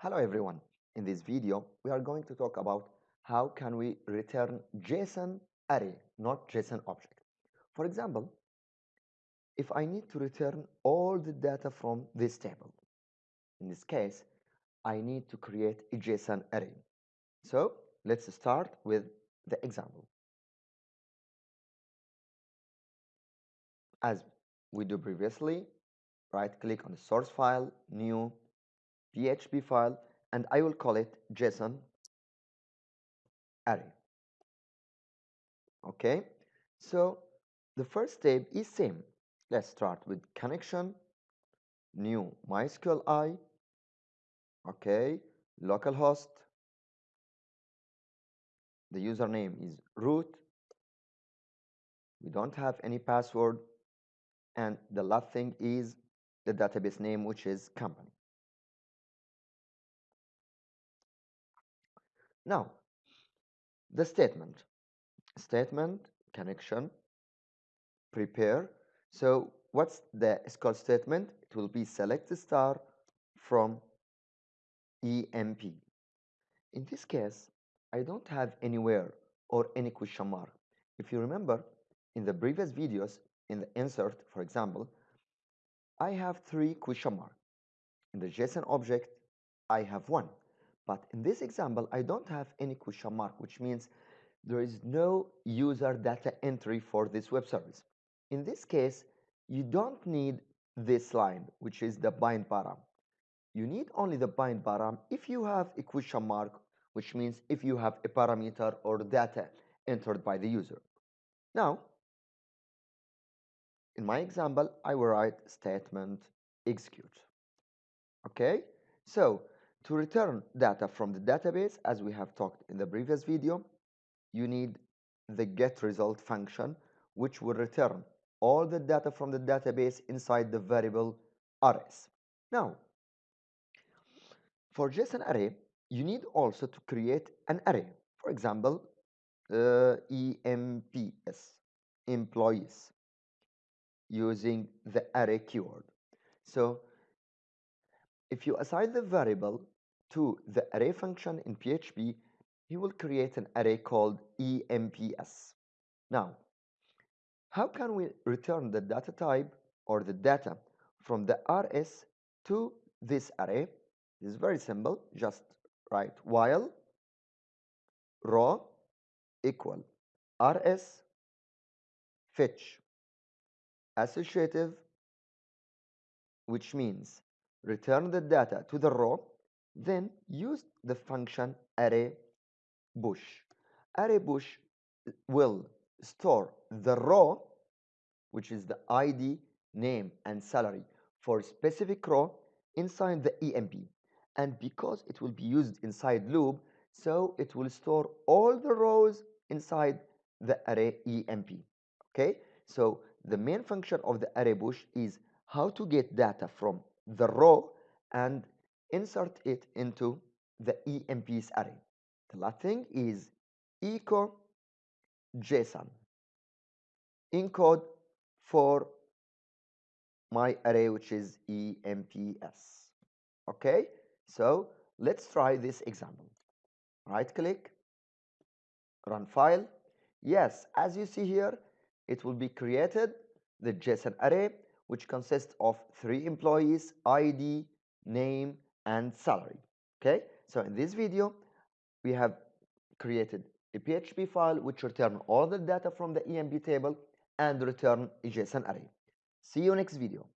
Hello everyone. In this video, we are going to talk about how can we return JSON array, not JSON object. For example, if I need to return all the data from this table, in this case, I need to create a JSON array. So let's start with the example. As we do previously, right click on the source file, new, PHP file, and I will call it JSON array. Okay, so the first step is same. Let's start with connection, new MySQLi, okay, localhost, the username is root, we don't have any password, and the last thing is the database name, which is company. Now, the statement, statement, connection, prepare. So what's the SQL statement? It will be select star from EMP. In this case, I don't have anywhere or any question mark. If you remember, in the previous videos, in the insert, for example, I have three question mark. In the JSON object, I have one. But in this example, I don't have any question mark, which means there is no user data entry for this web service. In this case, you don't need this line, which is the bind param. You need only the bind param if you have a question mark, which means if you have a parameter or data entered by the user. Now, in my example, I will write statement execute. Okay, so to return data from the database, as we have talked in the previous video, you need the get result function, which will return all the data from the database inside the variable rs. Now, for JSON array, you need also to create an array. For example, uh, EMPS, employees, using the array keyword. So if you assign the variable to the array function in PHP, you will create an array called EMPS. Now, how can we return the data type or the data from the RS to this array? It's very simple. Just write while raw equal rs fetch associative which means return the data to the row then use the function array push. Array push uh, will store the row, which is the ID, name, and salary for specific row inside the EMP. And because it will be used inside loop, so it will store all the rows inside the array EMP. Okay, so the main function of the array push is how to get data from the row and insert it into the EMPs array. The last thing is echo JSON encode for my array which is EMPS. Okay, so let's try this example. Right click, run file. Yes, as you see here, it will be created the JSON array which consists of three employees, ID, name, and salary. Okay, so in this video, we have created a PHP file which return all the data from the EMP table and return a JSON array. See you next video.